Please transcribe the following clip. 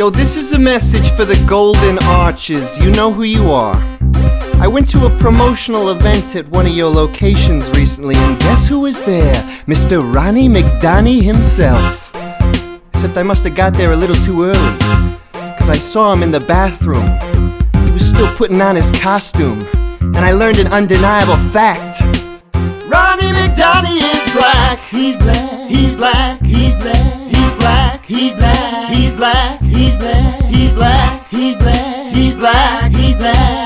Yo, this is a message for the Golden Arches. You know who you are. I went to a promotional event at one of your locations recently, and guess who was there? Mr. Ronnie McDonnie himself. Except I must have got there a little too early, because I saw him in the bathroom. He was still putting on his costume, and I learned an undeniable fact. Ronnie McDonnie is black. He's black. He's black. He's black. He's black. He's black. He's black. He's black, he's black, he's black, he's black, he's black.